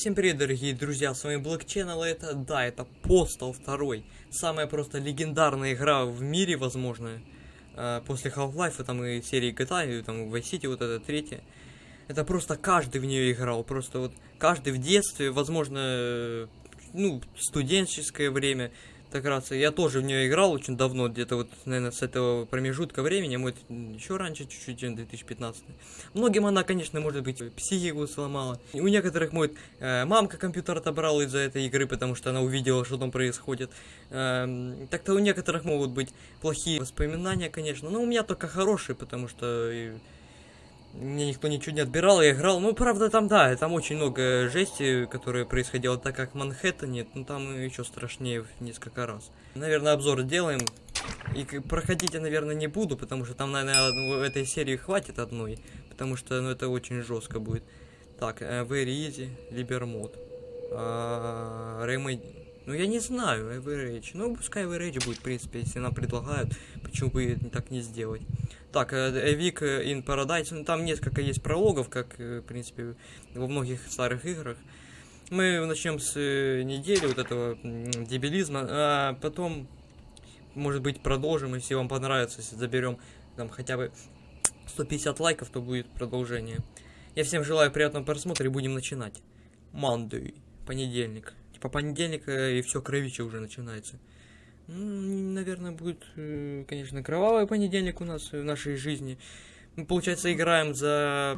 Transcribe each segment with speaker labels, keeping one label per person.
Speaker 1: Всем привет, дорогие друзья, с вами Black это, да, это Postal 2. Самая просто легендарная игра в мире, возможно, э, после Half-Life, там и серии GTA, и там Vice City, вот это третья. Это просто каждый в нее играл, просто вот каждый в детстве, возможно, э, ну, студенческое время, так раз я тоже в нее играл очень давно, где-то вот, наверное, с этого промежутка времени, может, еще раньше чуть-чуть, 2015. Многим она, конечно, может быть, психику сломала. У некоторых, может, э, мамка компьютер отобрала из-за этой игры, потому что она увидела, что там происходит. Э, Так-то у некоторых могут быть плохие воспоминания, конечно, но у меня только хорошие, потому что... Мне никто ничего не отбирал, я играл. Ну, правда, там, да, там очень много жести, которая происходила так, как в Манхэттене. Ну, там еще страшнее в несколько раз. Наверное, обзор сделаем. И проходить я, наверное, не буду, потому что там, наверное, в этой серии хватит одной. Потому что, ну, это очень жестко будет. Так, э, Very Easy, Libermod. А, Remedy. Ну, я не знаю, Average. Ну, пускай Average будет, в принципе, если нам предлагают. Почему бы так не сделать? Так, A Week in Paradise, ну, там несколько есть прологов, как, в принципе, во многих старых играх. Мы начнем с недели вот этого дебилизма, а потом, может быть, продолжим, если вам понравится, если заберем там хотя бы 150 лайков, то будет продолжение. Я всем желаю приятного просмотра и будем начинать. Monday, понедельник. Типа понедельник и все кровичи уже начинается. Наверное, будет, э, конечно, кровавый понедельник у нас в нашей жизни. Мы, получается, играем за...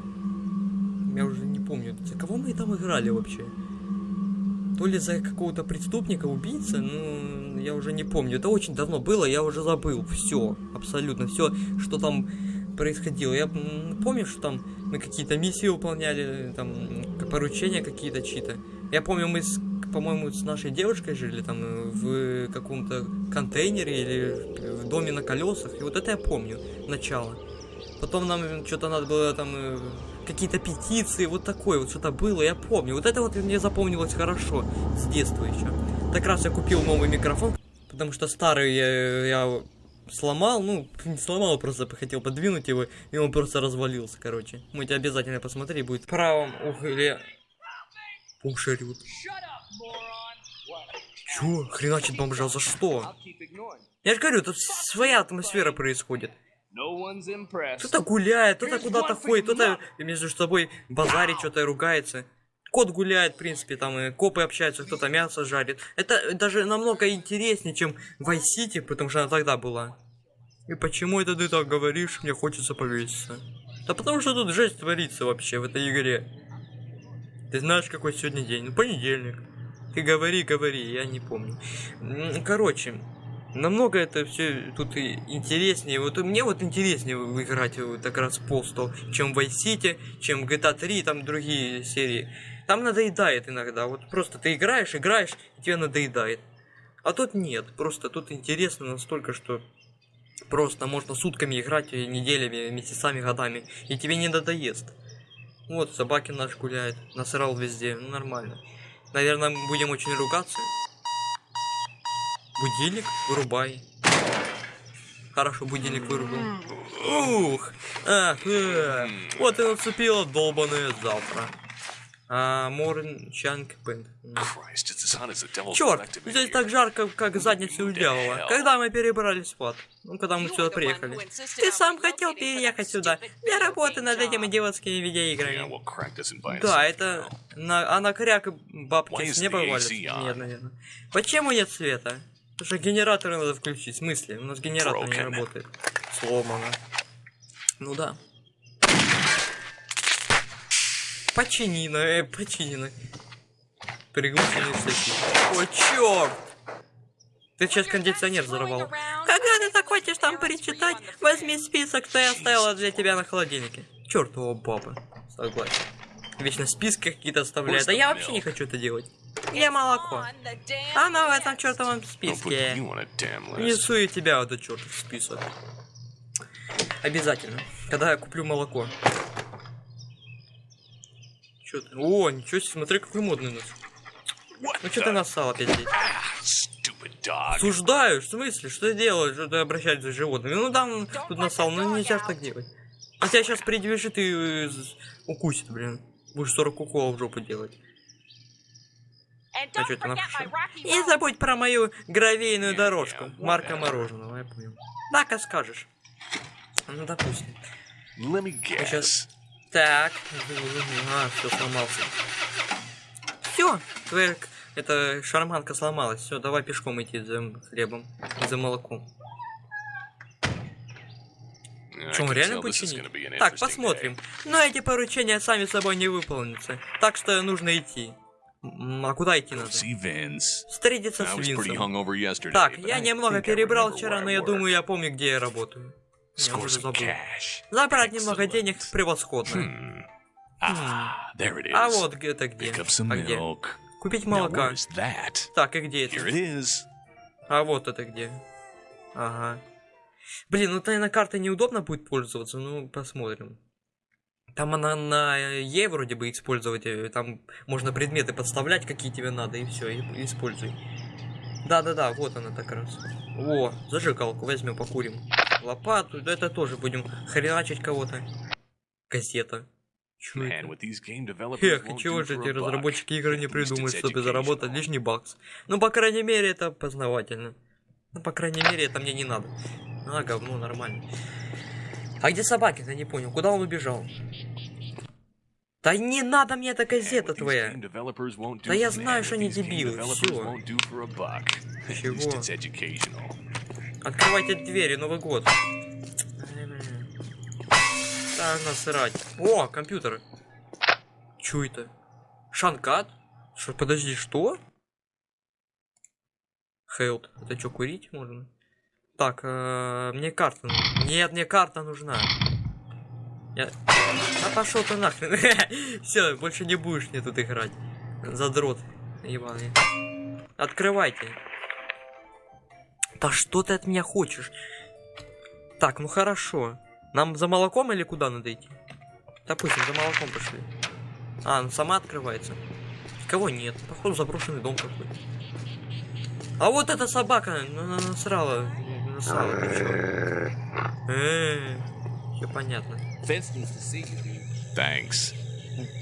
Speaker 1: Я уже не помню, за кого мы там играли вообще? То ли за какого-то преступника, убийца, ну, я уже не помню. Это очень давно было, я уже забыл все, абсолютно все, что там происходило. Я помню, что там мы какие-то миссии выполняли, там поручения какие-то чьи-то. Я помню, мы с по-моему, с нашей девушкой жили там э, в каком-то контейнере или в доме на колесах. И вот это я помню, начало. Потом нам что-то надо было там э, какие-то петиции, вот такое вот что-то было, я помню. Вот это вот мне запомнилось хорошо с детства еще. Так раз я купил новый микрофон, потому что старый я, я сломал, ну, не сломал, просто хотел подвинуть его, и он просто развалился, короче. Мы тебя обязательно посмотри, будет в правом угле. Пушерют. Чё? Хреначит бомжа, за что? Я же говорю, тут своя атмосфера происходит. Кто-то гуляет, кто-то куда-то ходит, кто-то между собой базарит, что-то ругается. Кот гуляет, в принципе, там и копы общаются, кто-то мясо жарит. Это даже намного интереснее, чем в Vice City, потому что она тогда была. И почему это ты так говоришь, мне хочется повеситься? Да потому что тут жесть творится вообще в этой игре. Ты знаешь, какой сегодня день? Ну, понедельник. Ты говори, говори, я не помню. Короче, намного это все тут и интереснее. Вот мне вот интереснее играть вот так раз Postal, чем Vice City, чем GTA 3, там другие серии. Там надоедает иногда. Вот просто ты играешь, играешь, и тебе надоедает. А тут нет. Просто тут интересно настолько, что просто можно сутками играть, неделями, месяцами, годами, и тебе не надоест. Вот, собаки наш гуляет, насрал везде, ну нормально. Наверное, будем очень ругаться. Будильник вырубай. Хорошо, будильник вырубил. Ух! Ах, эх. Вот и наступило долбаное завтра. А, Морн Чанг Пент. Черт, здесь так жарко, как задница у дьявола. Когда мы перебрались в ад? Ну, когда мы сюда приехали. Ты сам хотел переехать сюда. Я работаю над этими идиотскими видеоиграми. Да, это... На... А на кряк бабки с неба валят? Нет, наверное. Почему нет света? Потому что генераторы надо включить. В смысле? У нас генератор не работает. Сломано. Ну да. Починено, э, починено. Приглушенный всякий. О, черт! Ты сейчас кондиционер взорвал. Когда ты захочешь там перечитать, возьми список, что я оставила для тебя на холодильнике. Чертова баба. Согласен. Вечно списки какие-то оставляет. А я вообще не хочу это делать. Где молоко? Оно в этом чертовом списке. Несу и тебя в этот чертов список. Обязательно. Когда я куплю молоко. Чё ты? О, ничего себе, смотри, какой модный у нас. Ну что ты нассал опять здесь? Осуждаю, в смысле? Что ты делаешь? Что ты обращаешься с животными? Ну там тут нассал, ну нельзя так делать. А тебя сейчас придвижет и укусит, блин. Будешь 40 уколов в жопу делать. А что напишу? Не забудь про мою гравийную дорожку. Марка мороженого, я понял. Так, а скажешь. Ну, допустим.
Speaker 2: Let me
Speaker 1: Сейчас. Так. А, все сломался. Все, твоя эта шарманка сломалась. Все, давай пешком идти за хлебом. За молоком.
Speaker 2: Can
Speaker 1: реально
Speaker 2: tell
Speaker 1: будет
Speaker 2: this is
Speaker 1: чинить?
Speaker 2: gonna be an
Speaker 1: Так, посмотрим. Но эти поручения сами собой не выполнятся. Так что нужно идти. А куда идти надо? Встретиться с Винсом. Так, я немного перебрал вчера, но я думаю, я помню, где я работаю. Я уже забыл. Забрать немного денег превосходно.
Speaker 2: There it is.
Speaker 1: А вот это где? А где? Купить молока. Так, и где
Speaker 2: Here
Speaker 1: это?
Speaker 2: it is.
Speaker 1: А вот это где? Ага. Блин, ну наверное, картой неудобно будет пользоваться, ну посмотрим. Там она на Е вроде бы использовать, э, там можно предметы подставлять, какие тебе надо, и все, и используй. Да-да-да, вот она так раз. О, зажигалку возьмем, покурим. Лопату, да это тоже будем хреначить кого-то. Газета. Чё это? Эх,
Speaker 2: won't
Speaker 1: чего же эти разработчики игр не придумают, чтобы заработать лишний бакс? Ну, по крайней мере, это познавательно. Ну, по крайней мере, это мне не надо. А, говно, нормально. А где собаки-то, не понял, куда он убежал? Да не надо мне эта газета твоя. Да я знаю, что они дебилы, Чего? Открывайте двери, Новый год. Так, насрать. О, компьютер. Чё это? Шанкат? Что, подожди, что? Хелд. Это что, курить можно? Так, э, мне карта. нужна. Нет, мне карта нужна. Я... А пошел ты нахрен. Все, больше не будешь мне тут играть. Задрот. Ебаный. Открывайте. Да что ты от меня хочешь? Так, ну хорошо. Нам за молоком или куда надо идти? Допустим, за молоком пошли. А, ну сама открывается. Кого нет? Походу заброшенный дом какой-то. А вот эта собака на- на- насрала. Насрала, ты чё? Э, Все понятно.
Speaker 2: Thanks.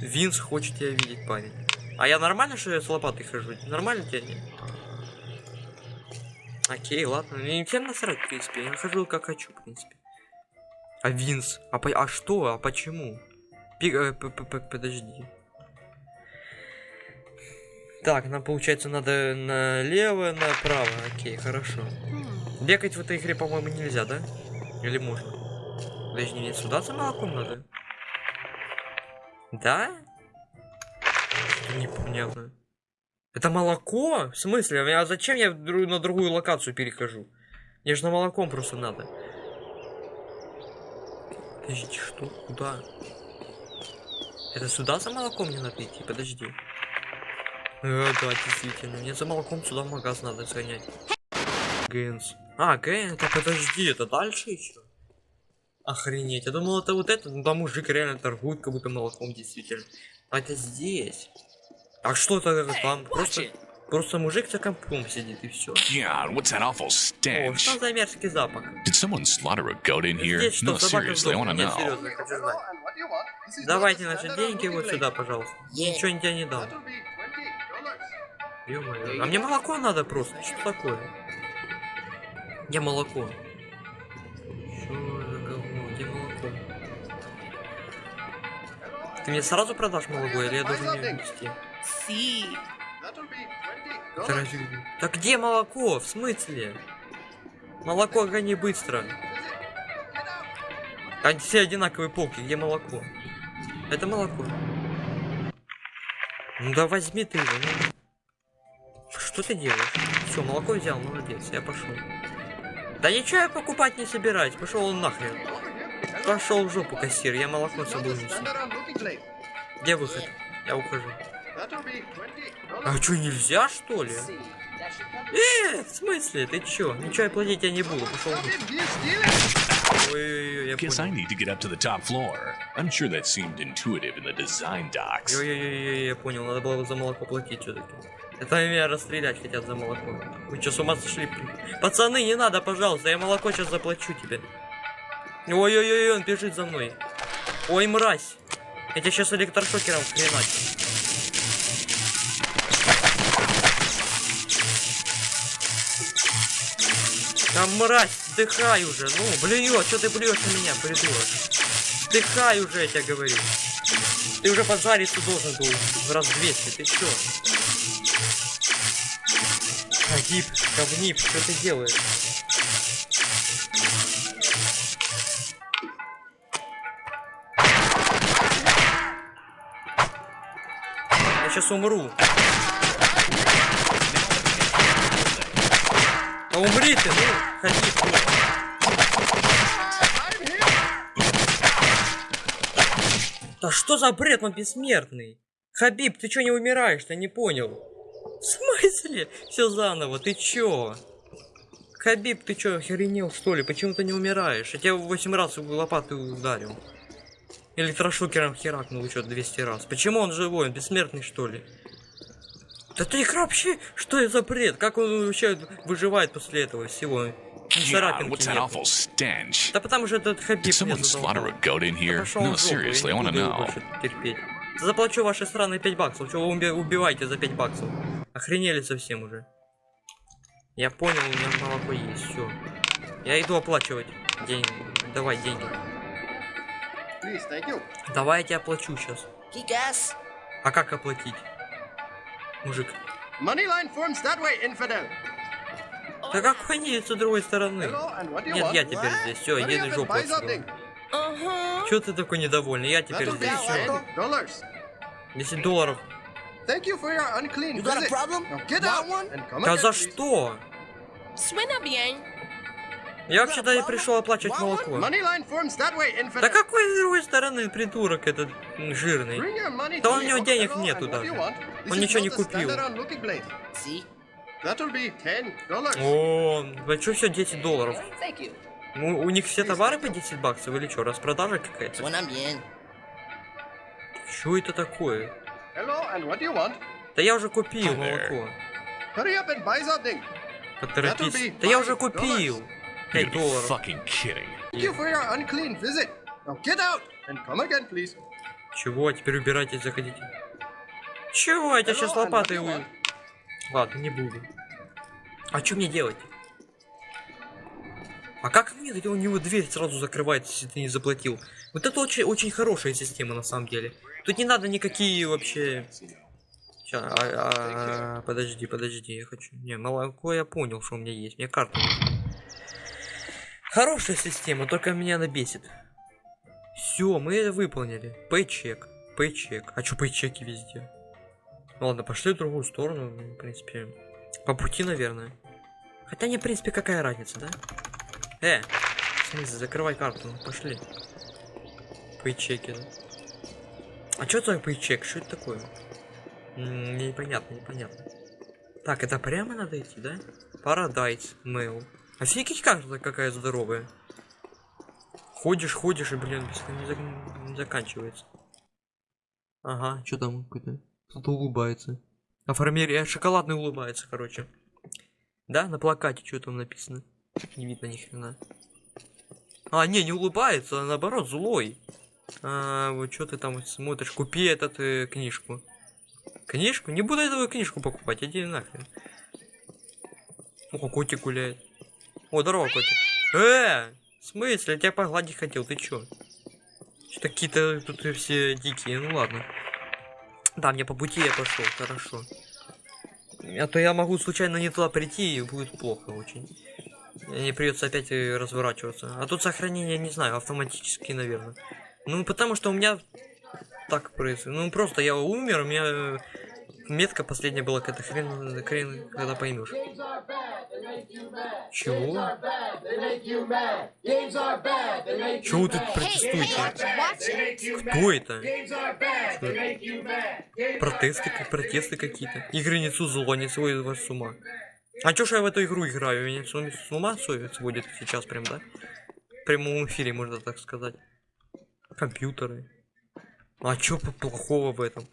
Speaker 1: Винс хочет тебя видеть, парень. А я нормально, что я с лопатой хожу? Нормально тебя нет? Окей, ладно. Мне всем насрать, в принципе. Я хожу как хочу, в принципе. А Винс? А, по- а что? А почему? Пи- э, п- п- п- Подожди. Так, нам получается надо налево, направо. Окей, хорошо. Бегать в этой игре, по-моему, нельзя, да? Или можно? Подожди, мне сюда за молоком надо? Да? Что непонятно. Это молоко? В смысле? А зачем я на другую локацию перехожу? Мне же на молоком просто надо. Подожди, что? Куда? Это сюда за молоком мне надо идти? Подожди. Э, да, действительно. Мне за молоком сюда в магаз надо сгонять. Гэнс. А, Гэнс, да подожди, это дальше еще? Охренеть, я думал это вот это, ну там мужик реально торгует как будто молоком действительно. А это здесь. А что это там? Просто, просто мужик за компом сидит и все.
Speaker 2: God, what's that awful
Speaker 1: О,
Speaker 2: stench?
Speaker 1: что за мерзкий запах?
Speaker 2: Did someone slaughter a goat in here?
Speaker 1: Здесь что,
Speaker 2: No, seriously, I want to
Speaker 1: Нет,
Speaker 2: know.
Speaker 1: серьезно, я хочу знать. Давайте наши деньги вот сюда, пожалуйста. Ничего я тебе не дам. Ё-моё. А мне молоко надо просто. Что такое? Где молоко? Ты мне сразу продашь молоко или я должен ее. Это разве- Так где молоко? В смысле? Молоко гони быстро. Они все одинаковые полки, где молоко? Это молоко. Ну да возьми ты его. ну. Что ты делаешь? Все, молоко взял, молодец, я пошел. Да ничего я покупать не собираюсь, пошел он нахрен. Пошел в жопу кассир, я молоко с собой несу. Где выход? Я ухожу. А что, нельзя что ли? Э, в смысле? Ты чё? Ничего я платить я не буду, пошел. Ой-ой-ой, я
Speaker 2: Guess I
Speaker 1: понял.
Speaker 2: need to get up to the top floor. I'm sure that seemed intuitive in the design docs.
Speaker 1: Ой-ой-ой, я понял, надо было за молоко платить все-таки. Это меня расстрелять хотят за молоко. Вы что, с ума сошли? Пацаны, не надо, пожалуйста, я молоко сейчас заплачу тебе. Ой-ой-ой, он бежит за мной. Ой, мразь. Я тебя сейчас электрошокером хренать. Там мразь, дыхай уже. Ну, блюет, что ты блюешь на меня, придурок? Дыхай уже, я тебе говорю. Ты уже поджариться должен был в раз 200, ты чё? Агиб, говнип, что ты делаешь? Сейчас умру. А умри ты, ну, ходи. Да что за бред, он бессмертный? Хабиб, ты чё не умираешь, ты не понял? В смысле? Все заново, ты чё? Хабиб, ты чё, охренел что ли? Почему ты не умираешь? Я тебя 8 раз лопатой ударил. Электрошокером херакнул еще 200 раз. Почему он живой? Он бессмертный что ли? Да ты игра вообще, что это за бред? Как он вообще выживает после этого всего?
Speaker 2: God,
Speaker 1: царапинки
Speaker 2: what's that
Speaker 1: нету.
Speaker 2: awful stench?
Speaker 1: Да потому что этот Хабиб
Speaker 2: Did someone slaughter a goat in here? No, seriously, I know.
Speaker 1: Заплачу ваши странные 5 баксов. Чего вы уби- убиваете за 5 баксов? Охренели совсем уже. Я понял, у меня молоко есть, все. Я иду оплачивать. Деньги. Давай деньги. Давай я тебе оплачу сейчас.
Speaker 3: Kick-ass.
Speaker 1: А как оплатить? Мужик.
Speaker 4: Moneyline forms that way, infidel.
Speaker 1: Да какой нет с другой стороны? Нет, я теперь здесь. Все, иди на жопу.
Speaker 3: Uh-huh.
Speaker 1: Чё ты такой недовольный? Я теперь здесь. 10 долларов.
Speaker 4: Thank you for your unclean
Speaker 3: You got a problem?
Speaker 4: Now get out
Speaker 3: one?
Speaker 4: and come
Speaker 1: Да за что?
Speaker 3: Suena bien.
Speaker 1: Я вообще-то и пришел оплачивать молоко. Да какой с другой стороны придурок этот жирный? Да у него денег нету даже. Он ничего не купил. О, а что все 10 долларов?
Speaker 3: Thank you.
Speaker 1: У, у них все товары по 10 баксов или что, распродажа какая-то? Что это такое? Да я уже купил молоко. Поторопись. Да я уже купил.
Speaker 2: You
Speaker 1: 5
Speaker 2: gotta be
Speaker 1: долларов.
Speaker 2: fucking kidding.
Speaker 4: Thank you for your unclean visit. Now get out and come again, please.
Speaker 1: Чего? Теперь убирайтесь, заходите. Чего? Я тебя сейчас лопатой
Speaker 4: want?
Speaker 1: Ладно, не буду. А что мне делать? А как мне у него дверь сразу закрывается, если ты не заплатил? Вот это очень, очень хорошая система на самом деле. Тут не надо никакие вообще... А, а, а, подожди, подожди, я хочу... Не, молоко я понял, что у меня есть. Мне карта нужна. Хорошая система, только меня она бесит. Все, мы это выполнили. Пейчек. Пейчек. А чё пейчеки везде? Ну ладно, пошли в другую сторону, ну, в принципе. По пути, наверное. Хотя не, в принципе, какая разница, да? Э, в смысле, закрывай карту, ну, пошли. Пейчеки, да? А что такое пейчек? Что это такое? М, непонятно, непонятно. Так, это прямо надо идти, да? Парадайз, Мэйл. Офигеть, карта какая здоровая. Ходишь, ходишь, и, блин, не, зак- не заканчивается. Ага, что там какой-то? Кто-то улыбается. А фармерия шоколадный улыбается, короче. Да, на плакате что там написано? Не видно ни хрена. А, не, не улыбается, а наоборот, злой. А, вот что ты там смотришь? Купи этот э, книжку. Книжку? Не буду эту книжку покупать, иди нахрен. О, котик гуляет. О, здорово, котик. Э, в смысле? Я тебя погладить хотел, ты чё? Что какие-то тут все дикие, ну ладно. Да, мне по пути я пошел, хорошо. А то я могу случайно не туда прийти и будет плохо очень. Мне придется опять э, разворачиваться. А тут сохранение, не знаю, автоматически, наверное. Ну, потому что у меня так происходит. Ну, просто я умер, у меня э, метка последняя была какая-то хрен, хрен, когда поймешь. Чего? Чего вы тут протестуете? Кто это? Протесты, как протесты какие-то. Игры несут зло, не сводят вас с ума. А чё ж я в эту игру играю? Меня с ума- с ума сводят сводят сейчас прям, да? В прямом эфире, можно так сказать. Компьютеры. А чё плохого в этом?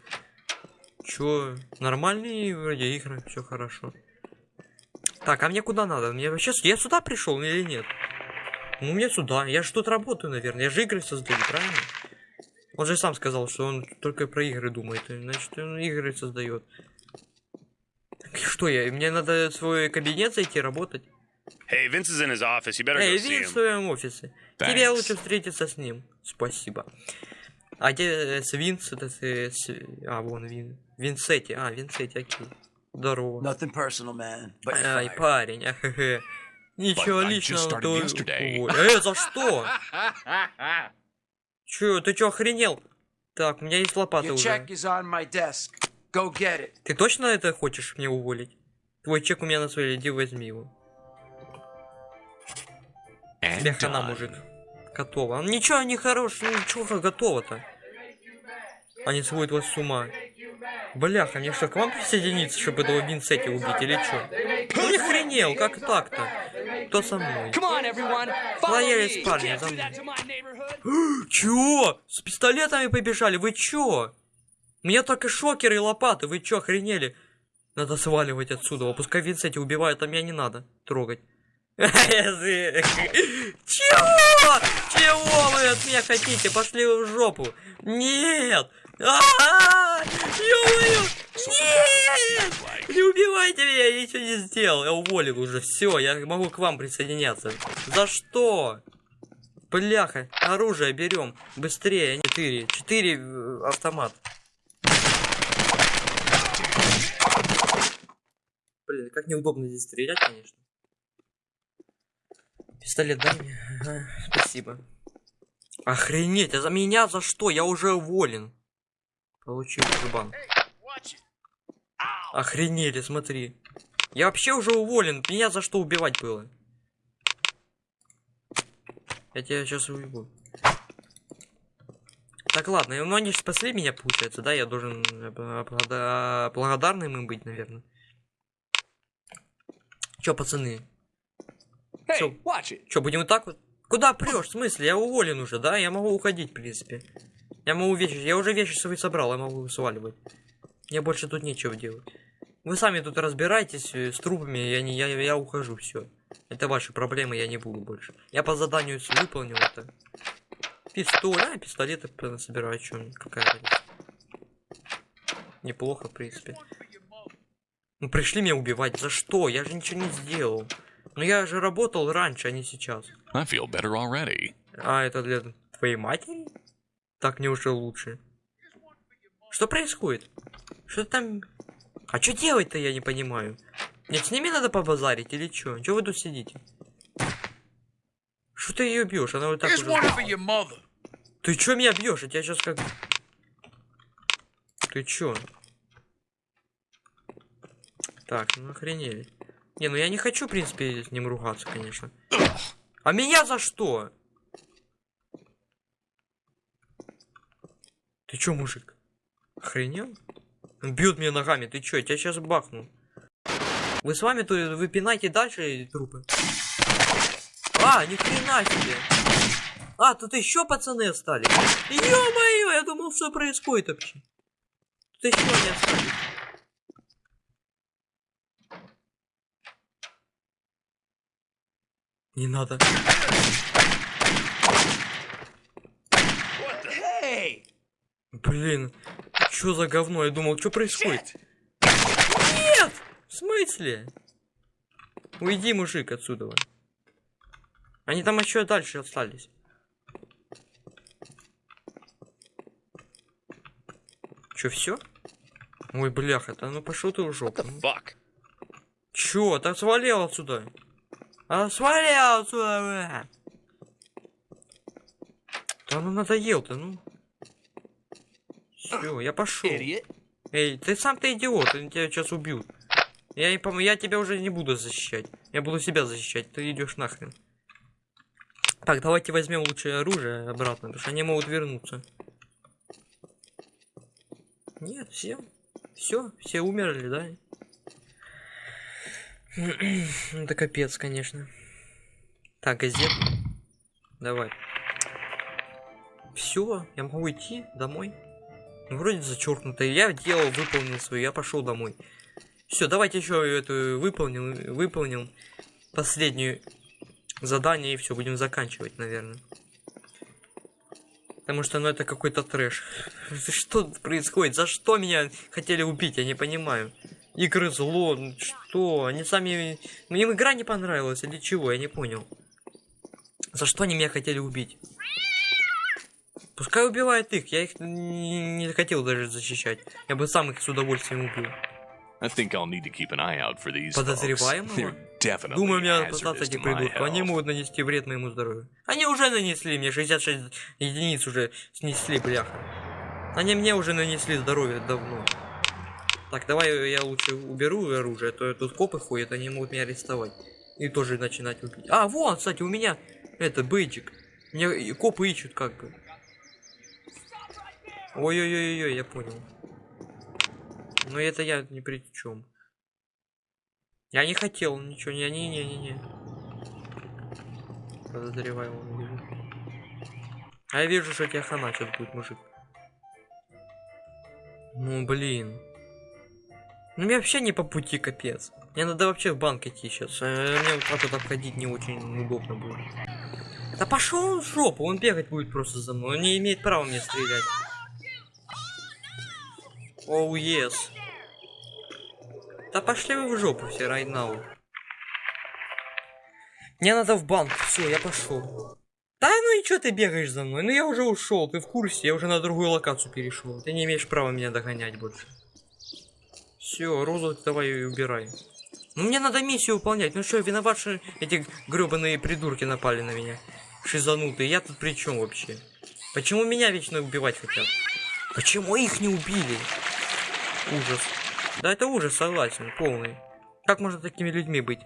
Speaker 1: Чё? Нормальные вроде игры, все хорошо. Так, а мне куда надо? Мне вообще... Я сюда пришел или нет? Ну, мне сюда. Я же тут работаю, наверное. Я же игры создаю, правильно? Он же сам сказал, что он только про игры думает. Значит, он игры создает. Что я? Мне надо в свой кабинет зайти работать?
Speaker 5: Hey, Vince is in his office. You better
Speaker 1: Эй,
Speaker 5: go see
Speaker 1: Вин в своем офисе. Тебе лучше встретиться с ним. Спасибо. А где э, с Винс? Это с, с- А, вон Вин. Винсетти. А, Винсетти, окей. Здорово.
Speaker 6: Nothing personal, man. But
Speaker 1: Ай, парень, ахе. Ничего личного, то... Ой, Э, за что? Чё, ты чё, охренел? Так, у меня есть лопата уже. Ты точно это хочешь мне уволить? Твой чек у меня на своей, иди возьми его. Тебе хана, мужик. Готово. А Ничего не хорош, ничего готово-то. Они сводят вас с ума. Бляха, мне что, к вам присоединиться, чтобы этого Винсетти убить или чё? Ну не хренел, как так-то? Кто со мной? Лояльность парни, за мной. Чё? С пистолетами побежали, вы чё? У меня только шокеры и лопаты, вы чё, охренели? Надо сваливать отсюда, пускай Винсетти убивают, а меня не надо трогать. Чего? Чего вы от меня хотите? Пошли в жопу. Нет! Ё-моё! Нет! Не убивайте меня, я ничего не сделал. Я уволил уже. Все, я могу к вам присоединяться. За что? Бляха, оружие берем. Быстрее. Четыре. Четыре э, автомат. Блин, как неудобно здесь стрелять, конечно. Пистолет дай мне. Ага, спасибо. Охренеть, а за меня за что? Я уже уволен. Получил жбан. Охренели, смотри. Я вообще уже уволен. Меня за что убивать было? Я тебя сейчас убью. Так, ладно, ну они же спасли меня, получается, да? Я должен э, благодар- благодарным им быть, наверное. Чё, пацаны?
Speaker 6: It.
Speaker 1: Чё, будем вот так вот? Куда прешь? В смысле? Я уволен уже, да? Я могу уходить, в принципе. Я могу вещи... Я уже вещи свои собрал, я могу сваливать. Мне больше тут нечего делать. Вы сами тут разбирайтесь э, с трупами, я, не, я, я ухожу, все. Это ваши проблемы, я не буду больше. Я по заданию выполнил это. Пистолет, а, пистолеты собираю, мне, какая разница. Неплохо, в принципе. Ну пришли меня убивать, за что? Я же ничего не сделал. Ну я же работал раньше, а не сейчас.
Speaker 2: I feel better already.
Speaker 1: А, это для твоей матери? Так мне уже лучше. Что происходит? Что там... А что делать-то, я не понимаю. Нет, с ними надо побазарить или что? Чего вы тут сидите? Что ты ее бьешь? Она вот так уже... Ты чё меня бьешь? Я тебя сейчас как... Ты чё? Так, ну охренели. Не, ну я не хочу, в принципе, с ним ругаться, конечно. А меня за что? Ты чё, мужик? Охренел? Он бьет меня ногами, ты чё, я тебя сейчас бахну. Вы с вами то вы пинайте дальше трупы. А, ни хрена себе. А, тут еще пацаны остались. Ё-моё, я думал, что происходит вообще. Тут еще они остались. Не надо.
Speaker 6: Hey!
Speaker 1: Блин, что за говно? Я думал, что происходит? Нет! В смысле? Уйди, мужик, отсюда. Они там еще дальше остались. Че, все? Ой, бляха, да ну пошел ты в жопу. ну. Чё, так свалил отсюда. А свалил отсюда, бля. Да ну надоел-то, ну. Все, я пошел. Эй, ты сам ты идиот, они тебя сейчас убьют. Я, не пом- я тебя уже не буду защищать. Я буду себя защищать, ты идешь нахрен. Так, давайте возьмем лучше оружие обратно, потому что они могут вернуться. Нет, все. Все, все умерли, да? Это капец, конечно. Так, газет. Давай. Все, я могу идти домой. Ну, вроде зачеркнуто. Я делал, выполнил свою, я пошел домой. Все, давайте еще эту выполнил, выполнил последнюю задание и все, будем заканчивать, наверное. Потому что, ну, это какой-то трэш. Что происходит? За что меня хотели убить? Я не понимаю. Игры зло, ну что? Они сами... Мне игра не понравилась или чего, я не понял. За что они меня хотели убить? Пускай убивают их, я их не, хотел даже защищать. Я бы сам их с удовольствием убил. Подозреваемого? Думаю, мне надо
Speaker 2: to my
Speaker 1: придурков. Они могут нанести вред моему здоровью. Они уже нанесли мне 66 единиц уже снесли, бляха. Они мне уже нанесли здоровье давно. Так, давай я лучше уберу оружие, а то тут копы ходят, они могут меня арестовать. И тоже начинать убить. А, вон, кстати, у меня это бейджик. Меня копы ищут как бы. Ой-ой-ой-ой, я понял. Но это я ни при чем. Я не хотел ничего, не, не, не, не. Подозреваю, он вижу. А я вижу, что тебя хана сейчас будет, мужик. Ну блин. Ну мне вообще не по пути, капец. Мне надо вообще в банк идти сейчас. Мне вот так вот обходить не очень удобно будет. Да пошел он в жопу, он бегать будет просто за мной. Он не имеет права мне стрелять. Оу, oh, yes. Да пошли вы в жопу все, right now. Мне надо в банк, все, я пошел. Да ну и что ты бегаешь за мной? Ну я уже ушел, ты в курсе, я уже на другую локацию перешел. Ты не имеешь права меня догонять больше. Все, розу давай убирай. Ну мне надо миссию выполнять. Ну что, виноват, что эти гребаные придурки напали на меня. Шизанутые. Я тут при чем вообще? Почему меня вечно убивать хотят? Почему их не убили? Ужас. Да это ужас, согласен, полный. Как можно такими людьми быть?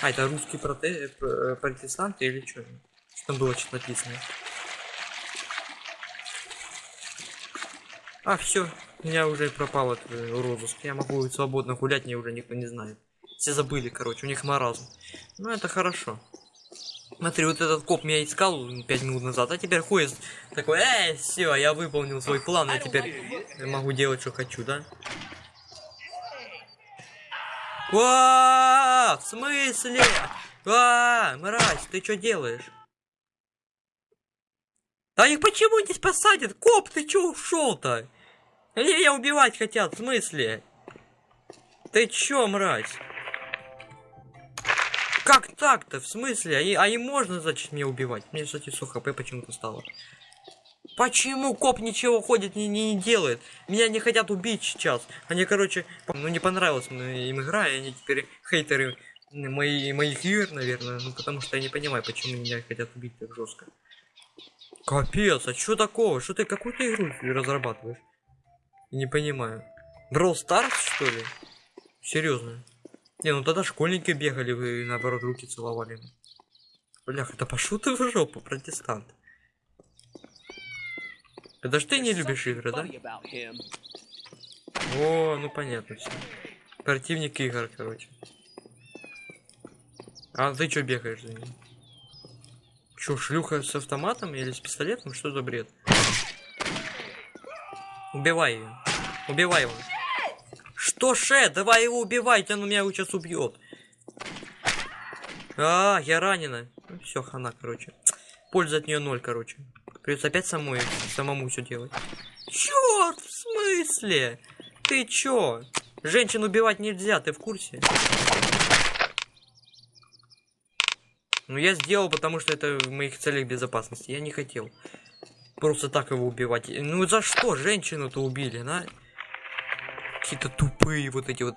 Speaker 1: А, это русские проте... пр- протестанты или что? Что там было что-то написано? А, все, меня уже пропал этот э, розыск. Я могу свободно гулять, мне уже никто не знает. Все забыли, короче, у них маразм. Ну, это хорошо. Смотри, вот этот коп меня искал 5 минут назад, а теперь ходит такой, эй, все, я выполнил свой план, я теперь могу делать, что хочу, да? Ва, в смысле? А, мразь, ты что делаешь? Да их почему не посадят? Коп, ты чё ушел-то? Они меня убивать хотят, в смысле? Ты чё, мразь? Как так-то? В смысле? А, и- а им можно, значит, меня убивать? Мне, кстати, с хп почему-то стало. Почему коп ничего ходит, не, не, не делает? Меня не хотят убить сейчас. Они, короче, ну не понравилась мне им игра, и они теперь хейтеры мои, моих игр, наверное. Ну потому что я не понимаю, почему меня хотят убить так жестко. Капец, а что такого? Что ты какую-то игру разрабатываешь? Не понимаю. Brawl Stars, что ли? Серьезно? Не, ну тогда школьники бегали, вы наоборот руки целовали. Блях, это пошел ты в жопу, протестант. Это ж ты не любишь игры, да? О, ну понятно все. Противник игр, короче. А ты чё бегаешь за ним? Чё, шлюха с автоматом или с пистолетом? Что за бред? Убивай ее. Убивай его. Что, Ше? Давай его убивайте, он меня сейчас убьет. А, я ранена. Ну, все, хана, короче. Польза от нее ноль, короче. Придется опять самой, самому все делать. Черт, в смысле? Ты чё? Женщин убивать нельзя, ты в курсе? Ну я сделал, потому что это в моих целях безопасности. Я не хотел. Просто так его убивать. Ну за что женщину-то убили, на? Какие-то тупые вот эти вот.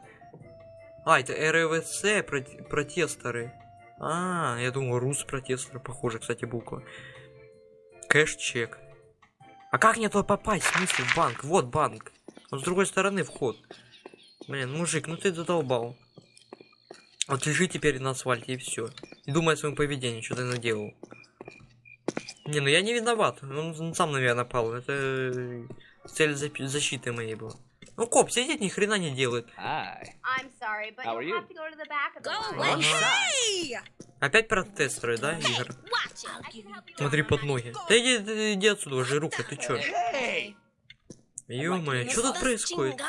Speaker 1: А, это РВС проте- протесторы. А, я думал, рус протесторы, похоже, кстати, буква. Кэш-чек. А как мне туда попасть? В смысле, в банк? Вот банк. Но с другой стороны вход. Блин, мужик, ну ты задолбал. Вот лежи теперь на асфальте и все. И думай о своем поведении, что ты наделал. Не, ну я не виноват. Он, он сам на меня напал. Это э, цель защиты моей была. Ну, коп сидит, ни хрена не делает. Опять протестеры, да, Игорь? Смотри под ноги. Да иди, иди, иди отсюда, жируха, ты чё? Ё-моё, что тут происходит?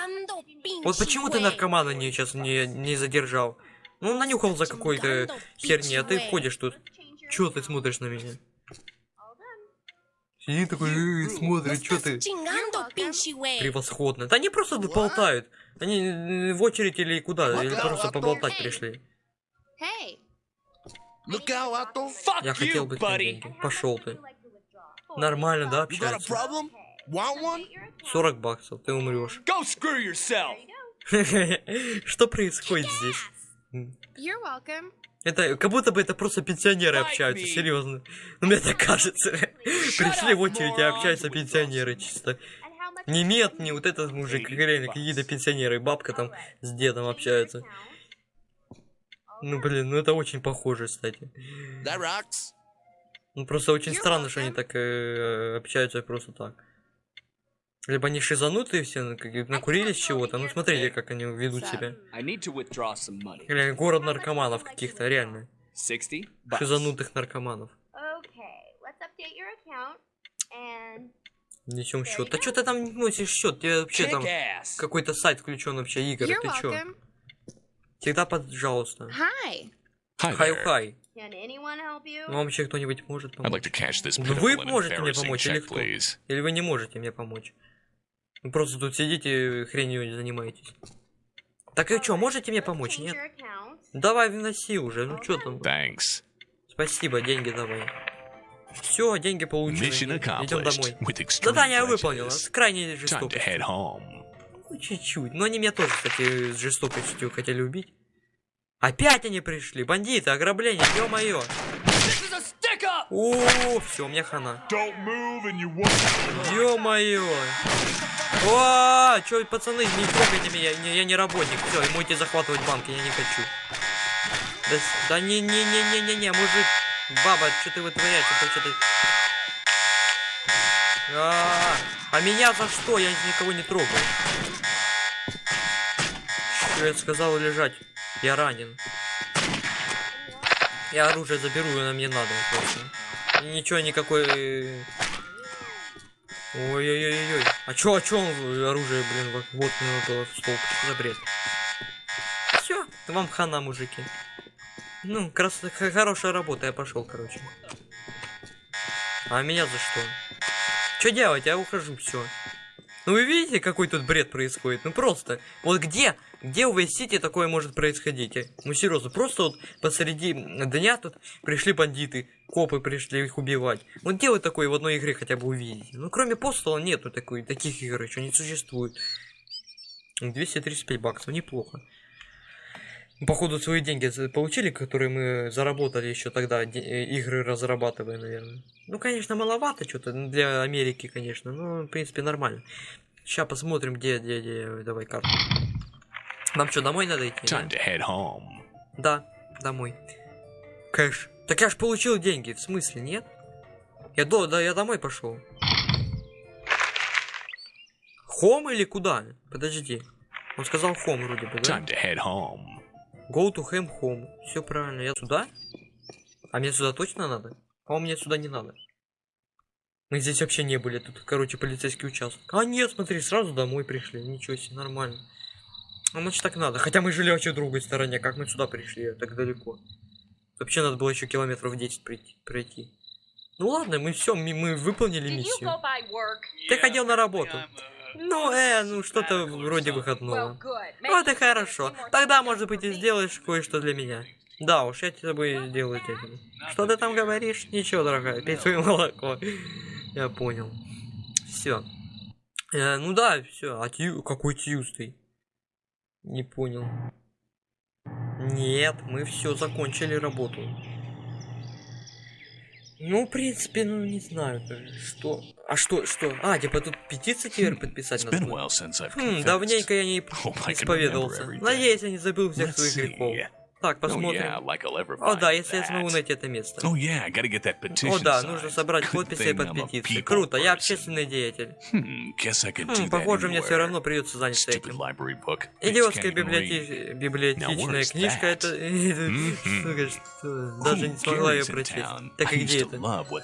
Speaker 1: Вот почему ты наркомана не, сейчас не, не задержал? Ну, он нанюхал за какой-то херни, а ты ходишь тут. Чё ты смотришь на меня? Сидит такой, «Э, смотрит, что ты. Превосходно. Да они просто болтают. Они э, в очередь или куда, или просто поболтать пришли. Я хотел бы деньги. Пошел ты. Нормально, да,
Speaker 4: one?
Speaker 1: 40 баксов, ты умрешь. Что происходит здесь?
Speaker 7: You're welcome.
Speaker 1: Это как будто бы это просто пенсионеры общаются,
Speaker 2: me.
Speaker 1: серьезно. Ну мне так кажется. Пришли в очередь и
Speaker 2: moron.
Speaker 1: общаются пенсионеры чисто. Не мед, не вот этот мужик, реально какие-то пенсионеры, бабка там с дедом общаются. Ну блин, ну это очень похоже, кстати. Ну просто очень странно, что они так э, общаются просто так. Либо они шизанутые все, ну, как- накурились чего-то. Ну смотрите, как они ведут себя. Или город наркоманов каких-то, реально.
Speaker 8: 60 bucks.
Speaker 1: Шизанутых наркоманов.
Speaker 7: Okay, let's update your account and
Speaker 1: Несем счет. Да что ты там носишь счет? Тебе вообще там какой-то сайт включен вообще игры.
Speaker 7: you're
Speaker 1: Ты чё? Всегда пожалуйста.
Speaker 7: Hi.
Speaker 2: Hi
Speaker 1: Хай
Speaker 2: there.
Speaker 1: хай.
Speaker 7: Can anyone help you?
Speaker 1: Вам вообще кто-нибудь может
Speaker 2: like
Speaker 1: помочь?
Speaker 2: this
Speaker 1: Ну, вы можете мне помочь или
Speaker 2: check,
Speaker 1: кто?
Speaker 2: please.
Speaker 1: Или вы не можете мне помочь? Вы просто тут сидите хренью занимаетесь. Так и что, можете мне помочь? Нет? Давай вноси уже, ну что там?
Speaker 2: Thanks.
Speaker 1: Спасибо, деньги давай. Все, деньги получены.
Speaker 2: Mission
Speaker 1: Идем домой. Задание выполнено.
Speaker 2: prejudice.
Speaker 1: С крайней
Speaker 2: Time to
Speaker 1: жестокостью.
Speaker 2: head home.
Speaker 1: Ну, чуть-чуть. Но они меня тоже, кстати, с жестокостью хотели убить. Опять они пришли. Бандиты, ограбление, ё-моё. О, все, у меня хана. Ё-моё. О, пацаны, не трогайте меня, не- я не работник. Все, ему идти захватывать банк, я не хочу. Да, да не, не, не, не, не, не, мужик, баба, что ты вытворяешь? Это что-то... А, а меня за что? Я никого не трогал. Что я сказал лежать? Я ранен. Я оружие заберу, оно мне надо просто. И ничего, никакой... Ой-ой-ой-ой. А чё, а чё он оружие, блин, вот, вот оно было столб? За бред? Все, вам хана, мужики. Ну, крас... хорошая работа, я пошел, короче. А меня за что? Что делать? Я ухожу, все. Ну вы видите, какой тут бред происходит? Ну просто. Вот где, где в City такое может происходить? Ну серьезно, просто вот посреди дня тут пришли бандиты, копы пришли их убивать. Вот где вы такое в одной игре хотя бы увидите? Ну кроме Постала нету такой, таких игр еще не существует. 235 баксов, неплохо. Походу свои деньги получили, которые мы заработали еще тогда, э, игры разрабатывая, наверное. Ну, конечно, маловато что-то для Америки, конечно, но, в принципе, нормально. Сейчас посмотрим, где, где, где, давай карту. Нам что, домой надо идти? да?
Speaker 2: Time to head home.
Speaker 1: Да, домой. Кэш. Так я ж получил деньги, в смысле, нет? Я до, да, я домой пошел. Хом или куда? Подожди. Он сказал хом вроде бы, да?
Speaker 2: Time to head home.
Speaker 1: Go to ham home. Все правильно. Я сюда? А мне сюда точно надо? А мне сюда не надо. Мы здесь вообще не были. Тут, короче, полицейский участок. А нет, смотри, сразу домой пришли. Ничего себе, нормально. А значит так надо. Хотя мы жили вообще в другой стороне. Как мы сюда пришли? Так далеко. Вообще надо было еще километров 10 пройти. пройти. Ну ладно, мы все, мы, мы выполнили миссию. Ты ходил на работу. Ну, э, ну что-то вроде выходного. Вот и хорошо. Тогда, может быть, и сделаешь кое-что для меня. Да уж, я тебе сделаю этим. Что ты там говоришь? Ничего, дорогая, пей свое молоко. Я понял. Все. ну да, все. А Тью... Какой Тьюстый? Не понял. Нет, мы все закончили работу. Ну, в принципе, ну не знаю, даже что. А что, что? А, типа тут петицию теперь подписать
Speaker 2: It's
Speaker 1: надо.
Speaker 2: I've
Speaker 1: Хм, давненько я не
Speaker 2: remember
Speaker 1: исповедовался. Надеюсь, я не забыл всех
Speaker 2: Let's
Speaker 1: своих грехов. Так,
Speaker 2: Oh
Speaker 1: посмотрим.
Speaker 2: yeah, like
Speaker 1: О, да, если я смогу найти это место.
Speaker 2: Oh yeah, gotta get that petition
Speaker 1: О, да, нужно собрать подписи под
Speaker 2: people
Speaker 1: Круто, я общественный деятель.
Speaker 2: Hmm, guess I can do
Speaker 1: Хм, похоже, мне все равно придется заняться этим. Идиотская
Speaker 2: can't even read.
Speaker 1: библиоте- библиотечная книжка, это...
Speaker 2: Мгм.
Speaker 1: Сука, что? Даже не смогла ее прочесть. Так и где это?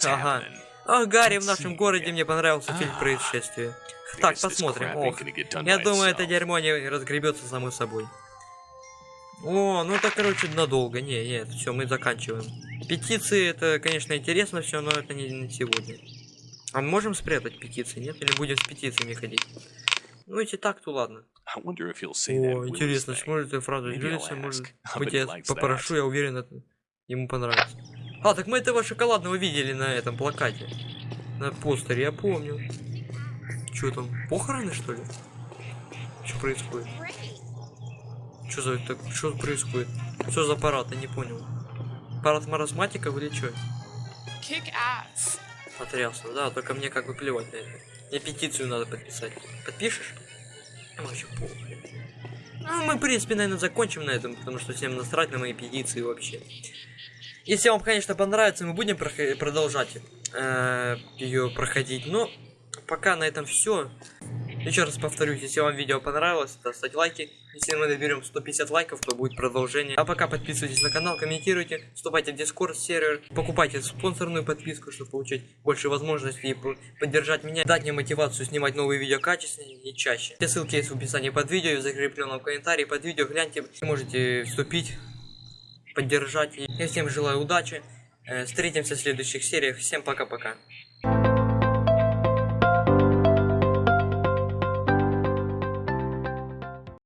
Speaker 1: Ага. О, Гарри, в нашем городе мне понравился фильм
Speaker 2: А.
Speaker 1: происшествия. Так, посмотрим. Ох, я думаю, это дерьмо не разгребется само собой. О, ну это, короче, надолго. Не, нет, все, мы заканчиваем. Петиции, это, конечно, интересно все, но это не на сегодня. А мы можем спрятать петиции, нет? Или будем с петициями ходить? Ну, если так, то ладно. О, интересно, сможет эту фразу
Speaker 2: I'll
Speaker 1: может быть, я попрошу, я уверен, это ему понравится. А, так мы этого шоколадного видели на этом плакате. На постере, я помню. Что там, похороны, что ли? Что происходит? Что за это? Что происходит? Что за аппарат? Я не понял. Аппарат маразматиков или что?
Speaker 3: Kick ass.
Speaker 1: Потрясно, да, только мне как бы плевать на это. Мне петицию надо подписать. Подпишешь? Ну, вообще похуй. Ну, мы, в принципе, наверное, закончим на этом, потому что всем насрать на мои петиции вообще. Если вам, конечно, понравится, мы будем продолжать ее проходить. Но пока на этом все. Еще раз повторюсь, если вам видео понравилось, то ставьте лайки. Если мы наберем 150 лайков, то будет продолжение. А пока подписывайтесь на канал, комментируйте, вступайте в Discord сервер, покупайте спонсорную подписку, чтобы получить больше возможностей поддержать меня, дать мне мотивацию снимать новые видео качественнее и чаще. Все ссылки есть в описании под видео и в закрепленном комментарии под видео. Гляньте, можете вступить, поддержать. Я всем желаю удачи. Э, Встретимся в следующих сериях. Всем пока-пока.